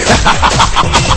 哈哈哈哈哈哈